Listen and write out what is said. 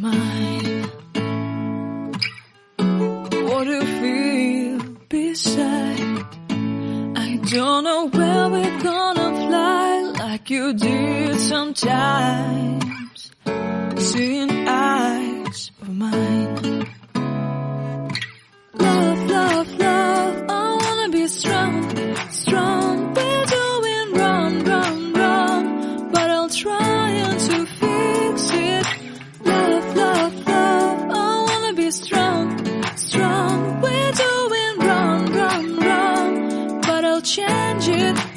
mine. What do you feel beside? I don't know where we're gonna fly like you did sometimes. Seeing eyes of mine. Love, love, love. I wanna be strong, strong. We're doing wrong, wrong, wrong. But I'll try and to feel. strong. We're doing wrong, wrong, wrong, but I'll change it.